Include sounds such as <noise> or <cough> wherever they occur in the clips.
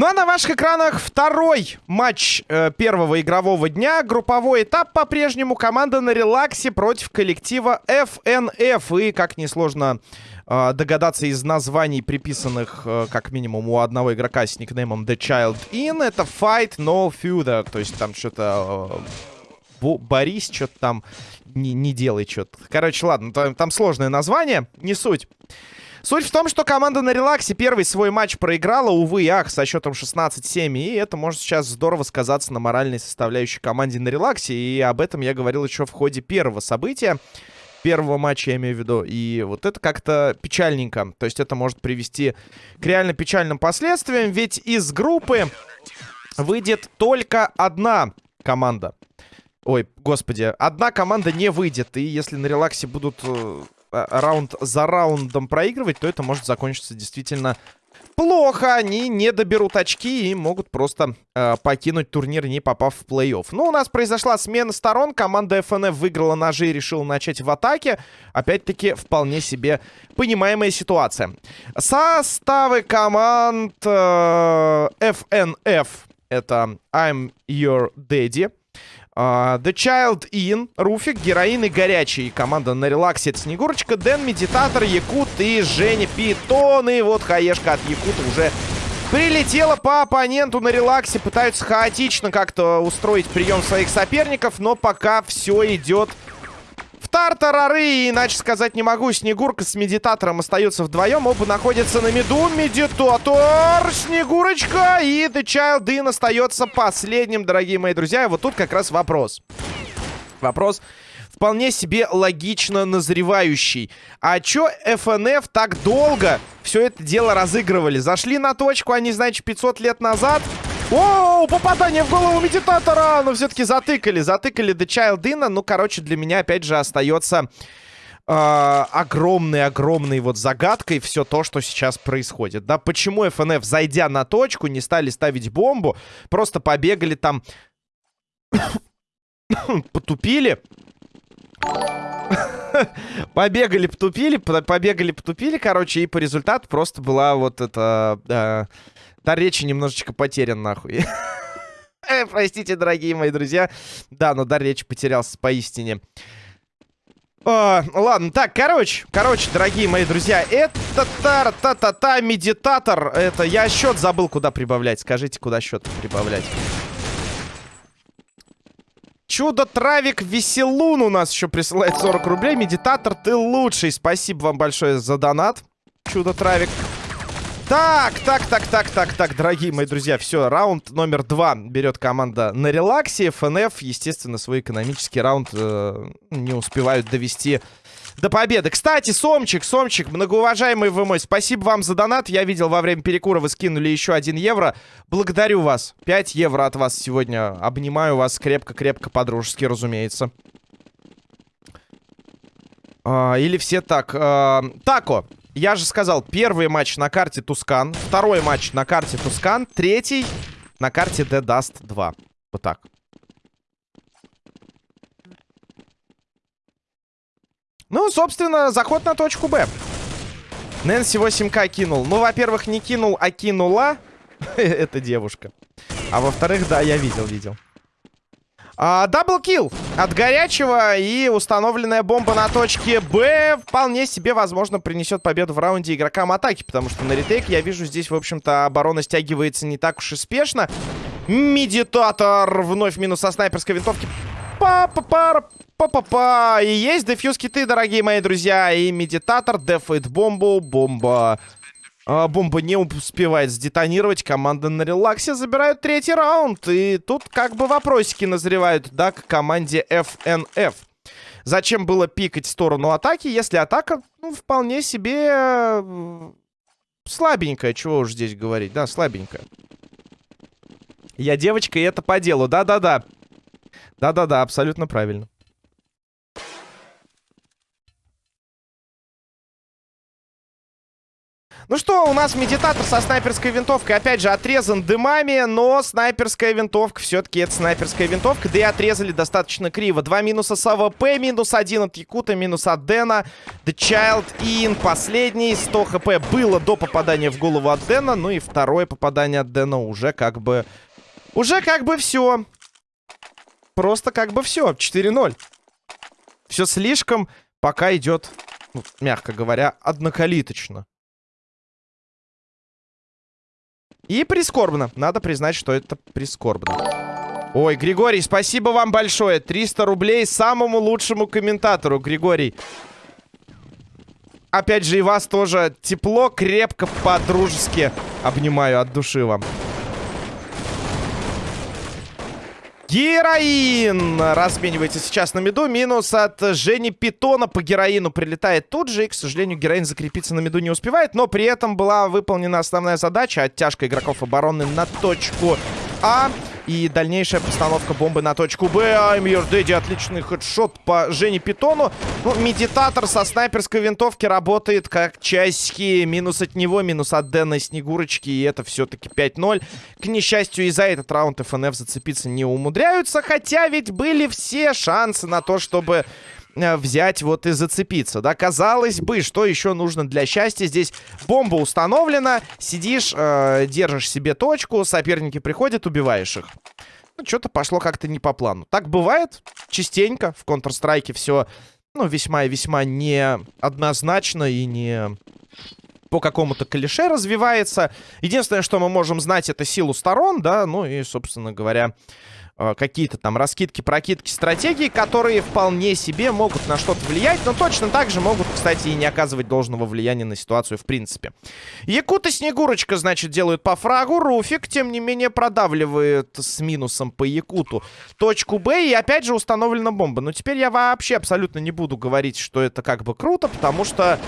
Ну а на ваших экранах второй матч э, первого игрового дня. Групповой этап по-прежнему. Команда на релаксе против коллектива FNF. И, как несложно э, догадаться из названий, приписанных э, как минимум у одного игрока с никнеймом The Child In, это Fight No Feud. То есть там что-то... Э, Борис что-то там не, не делай что-то. Короче, ладно, там, там сложное название, не суть. Суть в том, что команда на релаксе первый свой матч проиграла, увы и ах, со счетом 16-7. И это может сейчас здорово сказаться на моральной составляющей команде на релаксе. И об этом я говорил еще в ходе первого события. Первого матча, я имею в виду. И вот это как-то печальненько. То есть это может привести к реально печальным последствиям. Ведь из группы выйдет только одна команда. Ой, господи, одна команда не выйдет. И если на релаксе будут э, Э, раунд за раундом проигрывать, то это может закончиться действительно плохо. Они не доберут очки и могут просто э, покинуть турнир, не попав в плей-офф. Ну, у нас произошла смена сторон. Команда FNF выиграла ножи и решила начать в атаке. Опять-таки, вполне себе понимаемая ситуация. Составы команд э, FNF. Это I'm Your Daddy. Э, The Child In, Руфик, Героин и Горячий. Команда на релаксе. Это Снегурочка, Дэн, Медитатор, Якут и Женя Питон. И вот хаешка от Якута уже прилетела по оппоненту на релаксе. Пытаются хаотично как-то устроить прием своих соперников. Но пока все идет в тартарары, иначе сказать не могу. Снегурка с медитатором остаются вдвоем. Оба находятся на mid у. Медитатор, Снегурочка и The Child In остается последним, дорогие мои друзья. И вот тут как раз вопрос. Вопрос вполне себе логично назревающий. А чё ФНФ так долго все это дело разыгрывали? Зашли на точку, они, значит, 500 лет назад... Оу, попадание в голову медитатора! Но все-таки затыкали, затыкали Child In. Ну, короче, для меня, опять же, остается огромной-огромной э, вот загадкой все то, что сейчас происходит. Да, почему ФНФ, зайдя на точку, не стали ставить бомбу, просто побегали там, <coughs> потупили. <laughs> побегали, потупили, побегали, потупили, короче, и по результату просто была вот эта... Э, Дар речи немножечко потерян, нахуй. <laughs> Э, простите, дорогие мои друзья. Да, но дар речи потерялся поистине. О, ладно, так, короче, короче, дорогие мои друзья, это та-та-та-та медитатор. Это я счет забыл, куда прибавлять. Скажите, куда счет прибавлять. Чудо-травик Веселун у нас еще присылает 40 рублей. Медитатор, ты лучший. Спасибо вам большое за донат. Чудо-травик. Так, так, так, так, так, так, дорогие мои друзья, все, раунд номер два берет команда на релаксе. ФНФ, естественно, свой экономический раунд э, не успевают довести до победы. Кстати, Сомчик, Сомчик, многоуважаемый вы мой, спасибо вам за донат. Я видел, во время перекура вы скинули еще один евро. Благодарю вас. 5 евро от вас сегодня. Обнимаю вас крепко-крепко, по-дружески, разумеется. А, или все так. А, тако, я же сказал, первый матч на карте Тускан, второй матч на карте Тускан, третий на карте The Dust 2. Вот так. Ну, собственно, заход на точку Б. Нэнси 8К кинул. Ну, во-первых, не кинул, а кинула. <laughs> Это девушка. А во-вторых, да, я видел, видел. А, double kill от горячего и установленная бомба на точке Б вполне себе, возможно, принесет победу в раунде игрокам атаки, потому что на retake я вижу здесь, в общем-то, оборона стягивается не так уж и спешно. Медитатор вновь минус со снайперской винтовки. Па-па-па, па-па-па. И есть defuse kit ы, дорогие мои друзья. И медитатор дефает бомбу. Бомба а, бомба не успевает сдетонировать. Команда на релаксе забирает третий раунд. И тут как бы вопросики назревают, да, к команде FNF. Зачем было пикать в сторону атаки, если атака, ну, вполне себе э, слабенькая. Чего уж здесь говорить, да, слабенькая. Я девочка, и это по делу. Да-да-да. Да-да-да, абсолютно правильно. Ну что, у нас медитатор со снайперской винтовкой, опять же, отрезан дымами, но снайперская винтовка все-таки это снайперская винтовка, да и отрезали достаточно криво. Два минуса с АВП, минус один от Якута, минус от Дэна, The Child In, последний, 100 хп было до попадания в голову от Дэна, ну и второе попадание от Дэна уже как бы... Уже как бы все. Просто как бы все, 4-0. Все слишком пока идет, ну, мягко говоря, однокалиточно. И прискорбно. Надо признать, что это прискорбно. Ой, Григорий, спасибо вам большое. 300 рублей самому лучшему комментатору, Григорий. Опять же, и вас тоже тепло, крепко, по-дружески обнимаю от души вам. Героин разменивается сейчас на меду. Минус от Жени Питона по героину прилетает тут же. И, к сожалению, героин закрепиться на меду не успевает. Но при этом была выполнена основная задача. Оттяжка игроков обороны на точку А. И дальнейшая постановка бомбы на точку Б. I'm your daddy. Отличный хедшот по Жене Питону. Ну, медитатор со снайперской винтовки работает как часики. Минус от него, минус от Дэна и Снегурочки. И это все-таки 5-0. К несчастью, и за этот раунд ФНФ зацепиться не умудряются. Хотя ведь были все шансы на то, чтобы взять вот и зацепиться, да? Казалось бы, что еще нужно для счастья? Здесь бомба установлена, сидишь, э, держишь себе точку, соперники приходят, убиваешь их. Ну, что-то пошло как-то не по плану. Так бывает частенько в Counter-Strike все, ну, весьма и весьма неоднозначно и не по какому-то клише развивается. Единственное, что мы можем знать, это силу сторон, да, ну и, собственно говоря, Э, какие-то там раскидки, прокидки, стратегии, которые вполне себе могут на что-то влиять, но точно так же могут, кстати, и не оказывать должного влияния на ситуацию в принципе. Якут и Снегурочка, значит, делают по фрагу. Руфик, тем не менее, продавливает с минусом по Якуту точку Б, и опять же установлена бомба. Но теперь я вообще абсолютно не буду говорить, что это как бы круто, потому что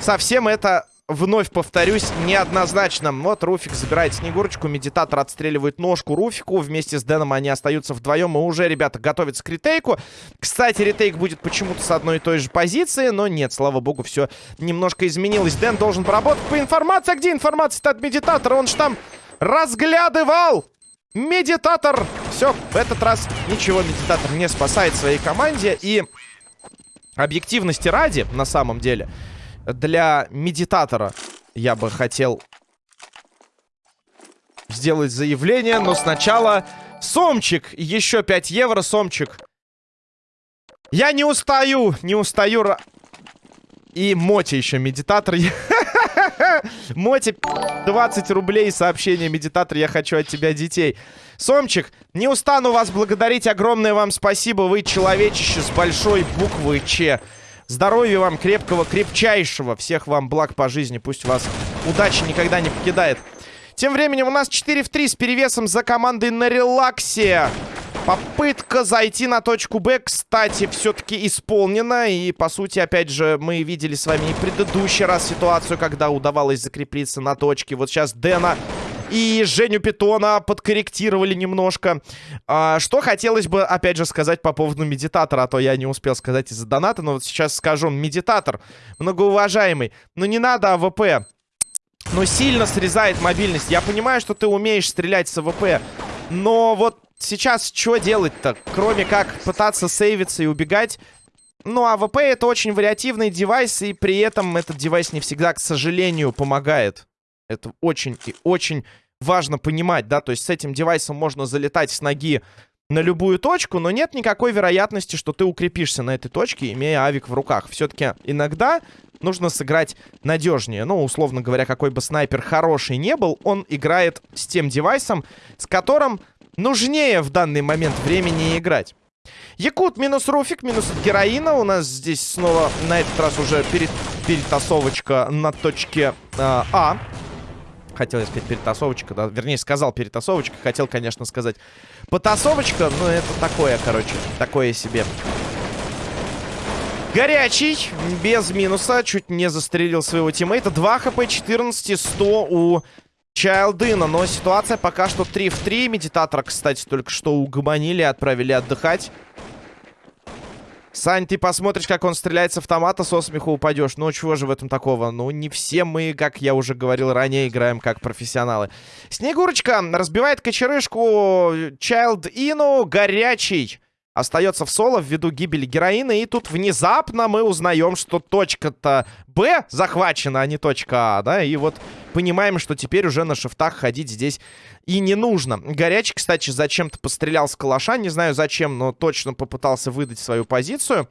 совсем это вновь повторюсь, неоднозначно. Вот Руфик забирает Снегурочку, Медитатор отстреливает ножку Руфику. Вместе с Дэном они остаются вдвоем. И уже, ребята, готовятся к retake у. Кстати, retake будет почему-то с одной и той же позиции. Но нет, слава богу, все немножко изменилось. Дэн должен поработать по информации. А где информация от Медитатора? Он же там разглядывал! Медитатор! Все, в этот раз ничего Медитатор не спасает своей команде. И объективности ради, на самом деле для медитатора я бы хотел сделать заявление, но сначала Сомчик. Еще 5 евро, Сомчик. Я не устаю, не устаю. И Моти еще медитатор. <laughs> Моти, 20 рублей, сообщение медитатор, я хочу от тебя детей. Сомчик, не устану вас благодарить, огромное вам спасибо, вы человечище с большой буквы Ч. Здоровья вам крепкого, крепчайшего. Всех вам благ по жизни. Пусть вас удача никогда не покидает. Тем временем у нас 4 в 3 с перевесом за командой на релаксе. Попытка зайти на точку Б, кстати, все-таки исполнена. И, по сути, опять же, мы видели с вами и предыдущий раз ситуацию, когда удавалось закрепиться на точке. Вот сейчас Дэна и Женю Питона подкорректировали немножко. А, что хотелось бы, опять же, сказать по поводу медитатора, а то я не успел сказать из-за доната, но вот сейчас скажу. Медитатор, многоуважаемый, ну не надо АВП. Но сильно срезает мобильность. Я понимаю, что ты умеешь стрелять с АВП, но вот сейчас что делать-то? Кроме как пытаться сейвиться и убегать... Ну, АВП это очень вариативный девайс, и при этом этот девайс не всегда, к сожалению, помогает. Это очень и очень важно понимать, да, то есть с этим девайсом можно залетать с ноги на любую точку, но нет никакой вероятности, что ты укрепишься на этой точке, имея авик в руках. Все-таки иногда нужно сыграть надежнее. Ну, условно говоря, какой бы снайпер хороший не был, он играет с тем девайсом, с которым нужнее в данный момент времени играть. Якут минус Руфик, минус героина. У нас здесь снова на этот раз уже перед, перетасовочка на точке э, А хотел я сказать перетасовочка, да, вернее, сказал перетасовочка, хотел, конечно, сказать потасовочка, но это такое, короче, такое себе. Горячий, без минуса, чуть не застрелил своего тиммейта. 2 хп, 14 100 у Чайлдына, но ситуация пока что 3 в 3. Медитатора, кстати, только что угомонили, отправили отдыхать. Сань, ты посмотришь, как он стреляет с автомата, со смеху упадешь. Ну, чего же в этом такого? Ну, не все мы, как я уже говорил ранее, играем как профессионалы. Снегурочка разбивает кочерышку Child Ину, горячий. Остается в соло ввиду гибели героина. И тут внезапно мы узнаем, что точка-то Б захвачена, а не точка А, да? И вот понимаем, что теперь уже на шифтах ходить здесь и не нужно. Горячий, кстати, зачем-то пострелял с калаша. Не знаю зачем, но точно попытался выдать свою позицию.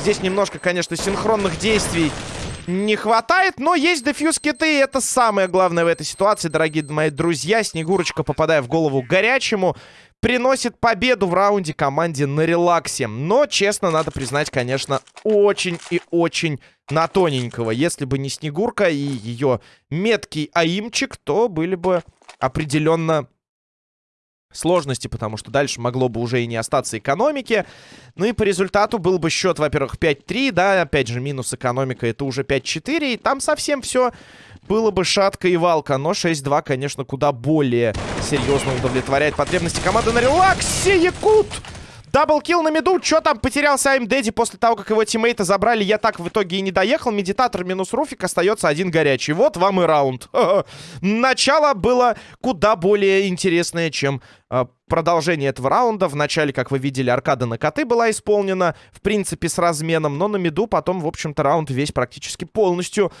Здесь немножко, конечно, синхронных действий не хватает, но есть дефьюз киты, и это самое главное в этой ситуации, дорогие мои друзья. Снегурочка, попадая в голову горячему, приносит победу в раунде команде на релаксе. Но, честно, надо признать, конечно, очень и очень на тоненького. Если бы не Снегурка и ее меткий аимчик, то были бы определенно сложности, потому что дальше могло бы уже и не остаться экономики. Ну и по результату был бы счет, во-первых, 5-3, да, опять же, минус экономика, это уже 5-4, и там совсем все было бы шатка и валка, но 6-2, конечно, куда более серьезно удовлетворяет потребности команды на релаксе. Якут! Double kill на миду. Что там потерялся I'm Daddy после того, как его тиммейта забрали? Я так в итоге и не доехал. Медитатор минус Руфик. Остается один горячий. Вот вам и раунд. <laughs> Начало было куда более интересное, чем э, продолжение этого раунда. В начале, как вы видели, аркада на коты была исполнена. В принципе, с разменом. Но на миду потом, в общем-то, раунд весь практически полностью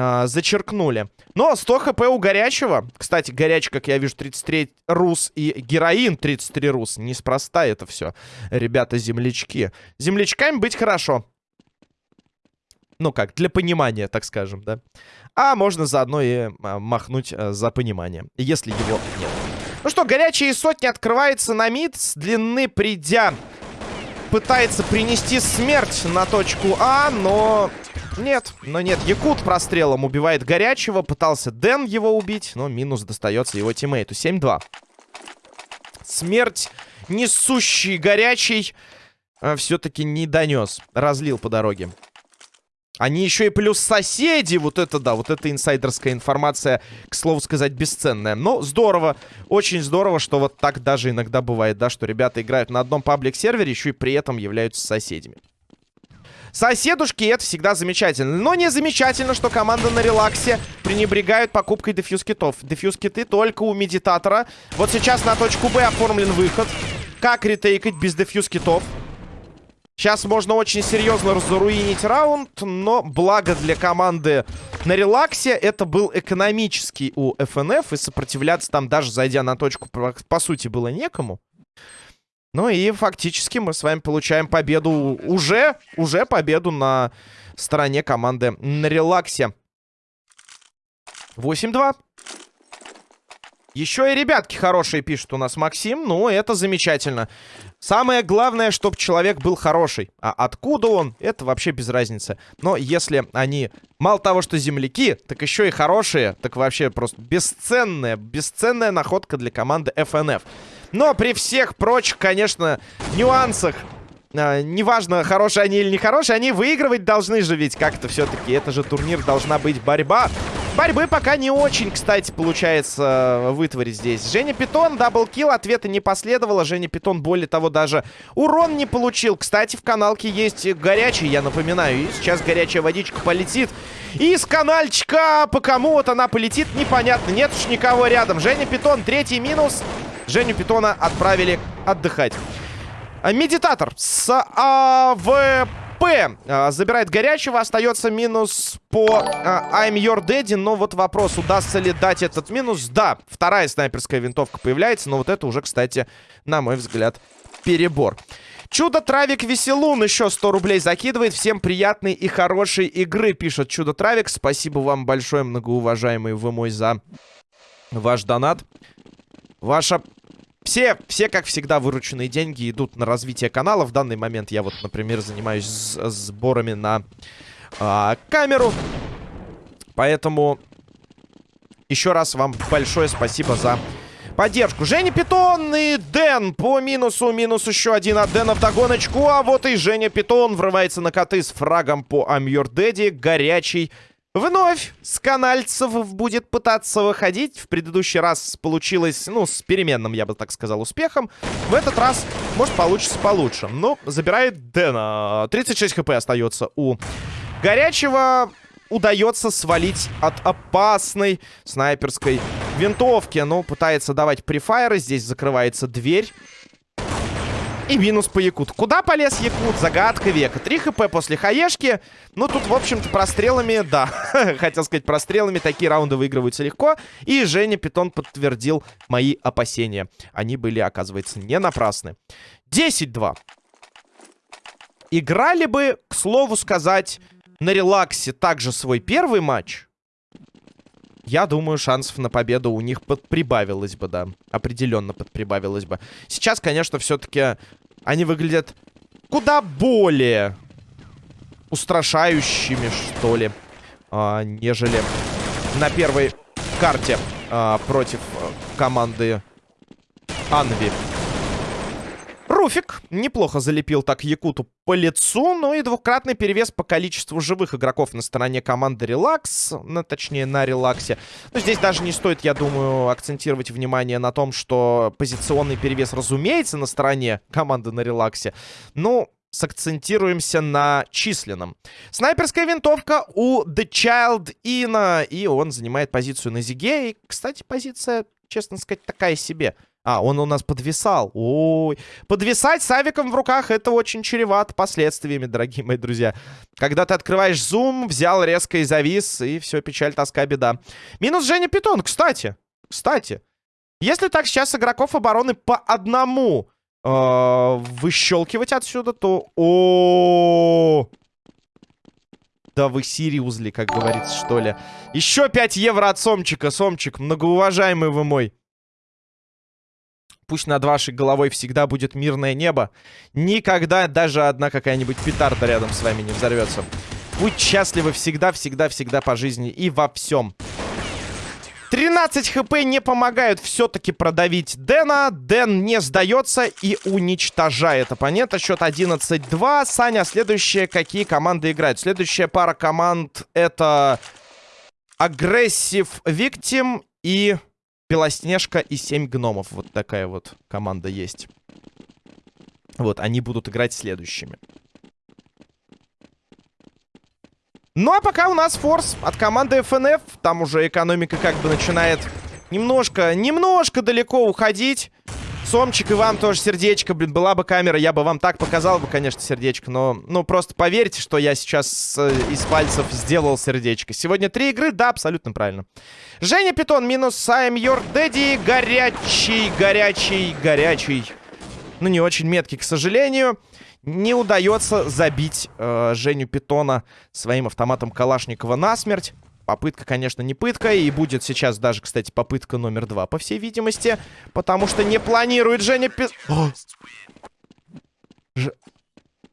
э, зачеркнули. Но 100 хп у горячего. Кстати, горячий, как я вижу, 33 рус и героин 33 рус. Неспроста это все. Ребята-землячки. Землячками быть хорошо. Ну как, для понимания, так скажем, да. А можно заодно и а, махнуть а, за понимание, если его нет. Ну что, горячие сотни открывается на мид. С длины придя, пытается принести смерть на точку А, но нет, но нет. Якут прострелом убивает горячего. Пытался Дэн его убить, но минус достается его тиммейту. 7-2. Смерть несущий горячий а, все-таки не донес. Разлил по дороге. Они еще и плюс соседи. Вот это да, вот эта инсайдерская информация, к слову сказать, бесценная. Но здорово, очень здорово, что вот так даже иногда бывает, да, что ребята играют на одном паблик-сервере, еще и при этом являются соседями. Соседушки, это всегда замечательно. Но не замечательно, что команда на релаксе пренебрегает покупкой дефьюз китов. Дефьюз киты только у медитатора. Вот сейчас на точку Б оформлен выход. Как ретейкать без дефьюз китов? Сейчас можно очень серьезно разруинить раунд, но благо для команды на релаксе это был экономический у ФНФ, и сопротивляться там даже зайдя на точку по сути было некому. Ну и фактически мы с вами получаем победу. Уже, уже победу на стороне команды на релаксе. 8-2. Еще и ребятки хорошие пишут у нас Максим. Ну, это замечательно. Самое главное, чтобы человек был хороший. А откуда он, это вообще без разницы. Но если они мало того, что земляки, так еще и хорошие, так вообще просто бесценная, бесценная находка для команды FNF. Но при всех прочих, конечно, нюансах, э, неважно, хорошие они или не хорошие, они выигрывать должны же ведь как-то все-таки. Это же турнир, должна быть борьба. Борьбы пока не очень, кстати, получается э, вытворить здесь. Женя Питон, double kill, ответа не последовало. Женя Питон, более того, даже урон не получил. Кстати, в каналке есть горячий, я напоминаю. И сейчас горячая водичка полетит. И с канальчика по кому вот она полетит, непонятно. Нет уж никого рядом. Женя Питон, третий минус. Женю Питона отправили отдыхать. А, медитатор с АВП а, забирает горячего. Остается минус по а, I'm Your Daddy. Но вот вопрос, удастся ли дать этот минус. Да, вторая снайперская винтовка появляется. Но вот это уже, кстати, на мой взгляд, перебор. Чудо-травик Веселун еще 100 рублей закидывает. Всем приятной и хорошей игры, пишет Чудо-травик. Спасибо вам большое, многоуважаемый вы мой, за ваш донат. Ваша все, все, как всегда, вырученные деньги идут на развитие канала. В данный момент я вот, например, занимаюсь сборами на а, камеру. Поэтому еще раз вам большое спасибо за поддержку. Женя Питон и Дэн по минусу. Минус еще один от Дэна в догоночку. А вот и Женя Питон врывается на коты с фрагом по I'm Your. Горячий Вновь Сканальцев будет пытаться выходить. В предыдущий раз получилось, ну, с переменным, я бы так сказал, успехом. В этот раз, может, получится получше. Но забирает Дэна. 36 хп остается у Горячего. Удается свалить от опасной снайперской винтовки. Но пытается давать префайры. Здесь закрывается дверь. И минус по Якут. Куда полез Якут? Загадка века. 3 хп после хаешки. Ну, тут, в общем-то, прострелами, да. <laughs> Хотел сказать, прострелами такие раунды выигрываются легко. И Женя Питон подтвердил мои опасения. Они были, оказывается, не напрасны. 10-2. Играли бы, к слову сказать, на релаксе также свой первый матч. Я думаю, шансов на победу у них подприбавилось бы, да. Определенно подприбавилось бы. Сейчас, конечно, все-таки они выглядят куда более устрашающими, что ли, а, нежели на первой карте а, против а, команды Анви. Руфик неплохо залепил так Якуту по лицу, ну и двукратный перевес по количеству живых игроков на стороне команды Релакс, ну, точнее на Релаксе. Но здесь даже не стоит, я думаю, акцентировать внимание на том, что позиционный перевес, разумеется, на стороне команды на Релаксе. Ну, сакцентируемся на численном. Снайперская винтовка у The Child Ина, и он занимает позицию на Зиге. И, кстати, позиция, честно сказать, такая себе. А, он у нас подвисал. Ой. Подвисать с авиком в руках это очень чревато последствиями, дорогие мои друзья. Когда ты открываешь зум, взял резко и завис, и все, печаль, тоска, беда. Минус Женя Питон, кстати. Кстати. Если так сейчас игроков обороны по одному э, выщелкивать отсюда, то... О, Да вы Сириузли, как говорится, что ли. Еще 5 евро от Сомчика. Сомчик, многоуважаемый вы мой. Пусть над вашей головой всегда будет мирное небо. Никогда даже одна какая-нибудь петарда рядом с вами не взорвется. Будь счастливы всегда, всегда, всегда по жизни и во всем. 13 хп не помогают все-таки продавить Дэна. Дэн не сдается и уничтожает оппонента. Счет 11-2. Саня, следующие какие команды играют? Следующая пара команд это Aggressive Victim и Белоснежка и 7 гномов. Вот такая вот команда есть. Вот, они будут играть следующими. Ну, а пока у нас форс от команды FNF. Там уже экономика как бы начинает немножко, немножко далеко уходить. Сомчик и вам тоже сердечко. Блин, была бы камера, я бы вам так показал бы, конечно, сердечко. Но, ну, просто поверьте, что я сейчас э, из пальцев сделал сердечко. Сегодня три игры, да, абсолютно правильно. Женя Питон минус I'm Your Daddy. Горячий, горячий, горячий. Ну, не очень меткий, к сожалению. Не удается забить э, Женю Питона своим автоматом Калашникова насмерть. Попытка, конечно, не пытка. И будет сейчас даже, кстати, попытка номер два, по всей видимости. Потому что не планирует Женя Питон... Ж...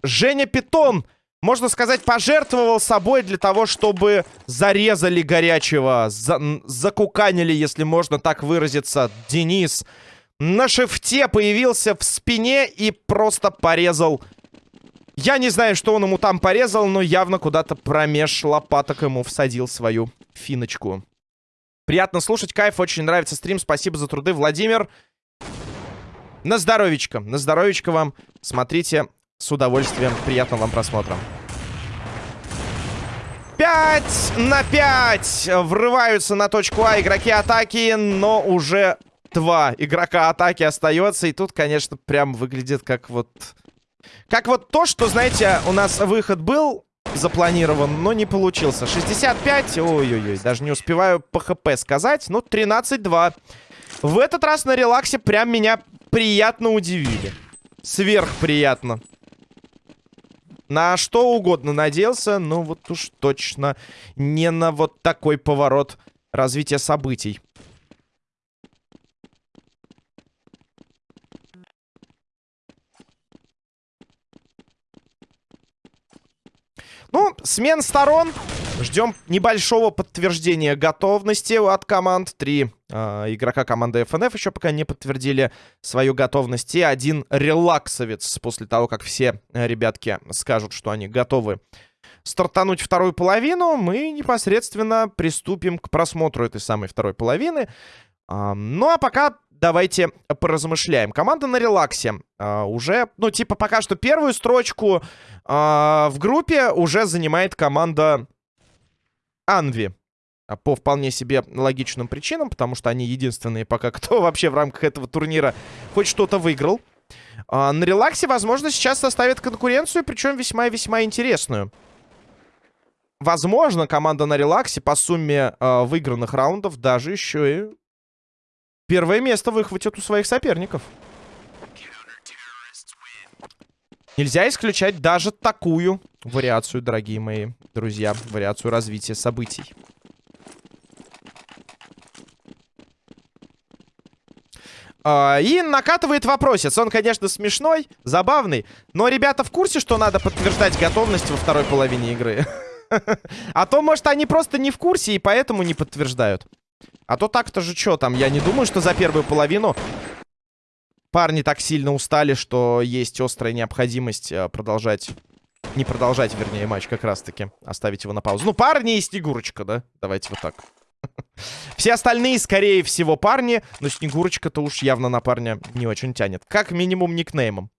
Женя Питон, можно сказать, пожертвовал собой для того, чтобы зарезали горячего. За... Закуканили, если можно так выразиться, Денис. На шифте появился в спине и просто порезал я не знаю, что он ему там порезал, но явно куда-то промеж лопаток ему всадил свою финочку. Приятно слушать, кайф, очень нравится стрим. Спасибо за труды, Владимир. На здоровечко, на здоровечко вам. Смотрите с удовольствием. Приятного вам просмотра. 5 на 5 врываются на точку А игроки атаки, но уже два игрока атаки остается. И тут, конечно, прям выглядит как вот как вот то, что, знаете, у нас выход был запланирован, но не получился. 65, ой-ой-ой, даже не успеваю по хп сказать. Ну, 13-2. В этот раз на релаксе прям меня приятно удивили. Сверхприятно. На что угодно надеялся, но вот уж точно не на вот такой поворот развития событий. Ну, смен сторон. Ждем небольшого подтверждения готовности от команд. Три э, игрока команды FNF еще пока не подтвердили свою готовность. И один релаксовец после того, как все ребятки скажут, что они готовы стартануть вторую половину, мы непосредственно приступим к просмотру этой самой второй половины. Ну а пока давайте поразмышляем. Команда на релаксе а, уже, ну типа пока что первую строчку а, в группе уже занимает команда Анви. По вполне себе логичным причинам, потому что они единственные пока, кто <laughs> вообще в рамках этого турнира хоть что-то выиграл. А, на релаксе, возможно, сейчас составит конкуренцию, причем весьма и весьма интересную. Возможно, команда на релаксе по сумме э, выигранных раундов даже еще и первое место выхватит у своих соперников. Нельзя исключать даже такую вариацию, дорогие мои друзья. Вариацию развития событий. А, и накатывает вопросец. Он, конечно, смешной, забавный. Но ребята в курсе, что надо подтверждать готовность во второй половине игры. <laughs> А то, может, они просто не в курсе и поэтому не подтверждают. А то так-то же что там? Я не думаю, что за первую половину парни так сильно устали, что есть острая необходимость э, продолжать... Не продолжать, вернее, матч как раз-таки. Оставить его на паузу. Ну, парни и Снегурочка, да? Давайте вот так. <laughs> Все остальные, скорее всего, парни. Но Снегурочка-то уж явно на парня не очень тянет. Как минимум никнеймом.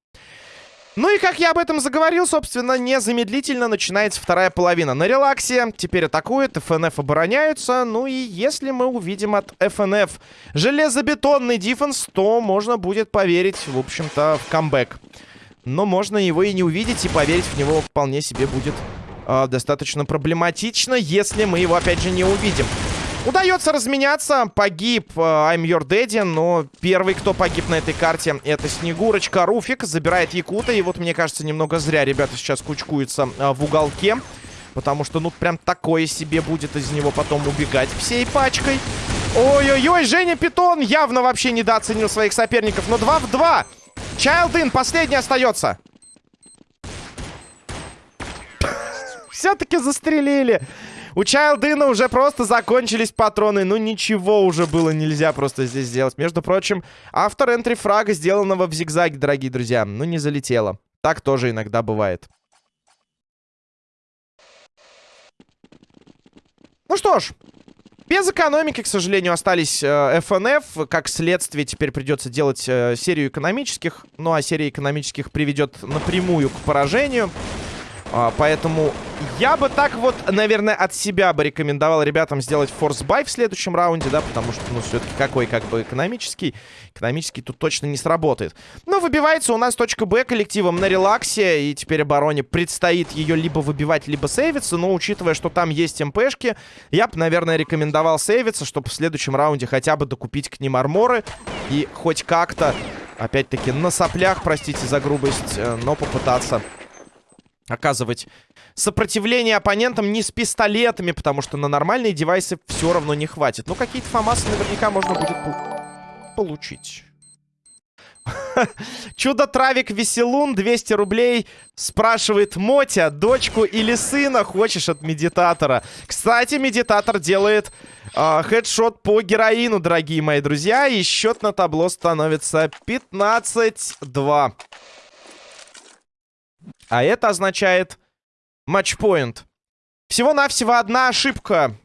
Ну и как я об этом заговорил, собственно, незамедлительно начинается вторая половина. На релаксе теперь атакует, ФНФ обороняются. Ну и если мы увидим от ФНФ железобетонный дефенс, то можно будет поверить, в общем-то, в камбэк. Но можно его и не увидеть, и поверить в него вполне себе будет э, достаточно проблематично, если мы его, опять же, не увидим. Удается разменяться. Погиб э, I'm Your Daddy, но первый, кто погиб на этой карте, это Снегурочка. Руфик забирает Якута. И вот, мне кажется, немного зря ребята сейчас кучкуются э, в уголке. Потому что, ну, прям такое себе будет из него потом убегать всей пачкой. Ой-ой-ой, Женя Питон явно вообще недооценил своих соперников. Но 2 в 2. Чайлдин последний остается. <laughs> Все-таки застрелили. У Чайлдына уже просто закончились патроны. Ну, ничего уже было нельзя просто здесь сделать. Между прочим, автор энтри фрага, сделанного в зигзаге, дорогие друзья. Ну, не залетело. Так тоже иногда бывает. Ну что ж, без экономики, к сожалению, остались э, FNF. Как следствие, теперь придется делать э, серию экономических. Ну, а серия экономических приведет напрямую к поражению. А, поэтому я бы так вот, наверное, от себя бы рекомендовал ребятам сделать force buy в следующем раунде, да, потому что, ну, все-таки какой, как бы, экономический. Экономический тут точно не сработает. Но выбивается у нас точка Б коллективом на релаксе, и теперь обороне предстоит ее либо выбивать, либо сейвиться, но учитывая, что там есть МПшки, я бы, наверное, рекомендовал сейвиться, чтобы в следующем раунде хотя бы докупить к ним арморы и хоть как-то, опять-таки, на соплях, простите за грубость, э, но попытаться оказывать сопротивление оппонентам не с пистолетами, потому что на нормальные девайсы все равно не хватит. Ну, какие-то фамасы наверняка можно будет получить. <laughs> Чудо-травик Веселун, 200 рублей. Спрашивает Мотя, дочку или сына хочешь от медитатора? Кстати, медитатор делает э, хедшот по героину, дорогие мои друзья. И счет на табло становится 15-2. А это означает матчпоинт. Всего-навсего одна ошибка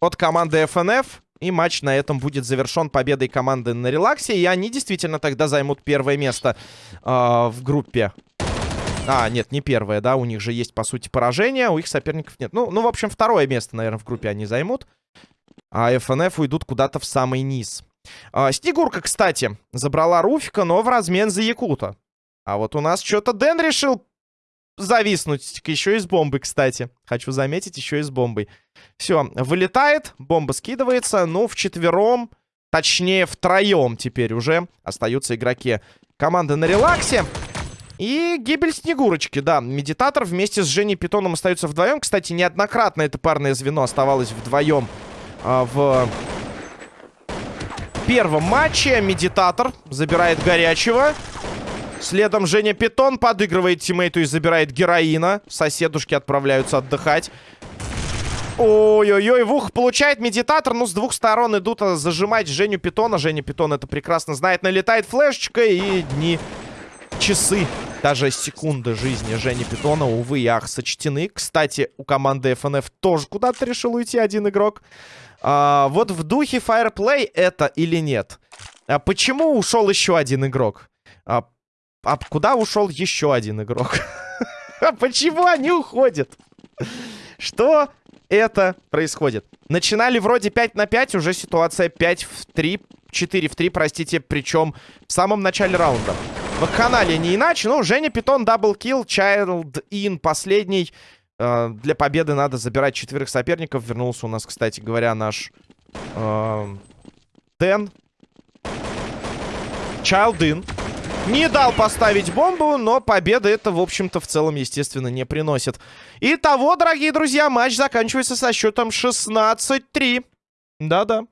от команды FNF. И матч на этом будет завершен победой команды на релаксе. И они действительно тогда займут первое место э, в группе. А, нет, не первое, да. У них же есть, по сути, поражение. У их соперников нет. Ну, ну, в общем, второе место, наверное, в группе они займут. А FNF уйдут куда-то в самый низ. Э, Снегурка, кстати, забрала Руфика, но в размен за Якута. А вот у нас что-то Дэн решил зависнуть. Еще и с бомбой, кстати. Хочу заметить, еще и с бомбой. Все, вылетает, бомба скидывается. Ну, в четвером, точнее, втроем теперь уже остаются игроки команды на релаксе. И гибель Снегурочки, да. Медитатор вместе с Женей Питоном остаются вдвоем. Кстати, неоднократно это парное звено оставалось вдвоем а, в первом матче. Медитатор забирает горячего. Следом Женя Питон подыгрывает тиммейту и забирает героина. Соседушки отправляются отдыхать. Ой-ой-ой, Вух получает медитатор. Ну, с двух сторон идут а, зажимать Женю Питона. Женя Питон это прекрасно знает. Налетает флешечка и дни, часы Даже секунды жизни Жени Питона, увы ах, сочтены. Кстати, у команды FNF тоже куда-то решил уйти один игрок. А, вот в духе Fireplay это или нет? А почему ушел еще один игрок? А, а куда ушел еще один игрок? <laughs> А почему они уходят? Что это происходит? Начинали вроде 5 на 5, уже ситуация 5 в 3, 4 в 3, простите, причем в самом начале раунда. В канале не иначе, ну, Женя Питон, даблкил, Child In, последний. Э, для победы надо забирать четверых соперников. Вернулся у нас, кстати говоря, наш э, Тен. Child In. Не дал поставить бомбу, но победа это, в общем-то, в целом, естественно, не приносит. Итого, дорогие друзья, матч заканчивается со счетом 16-3. Да-да.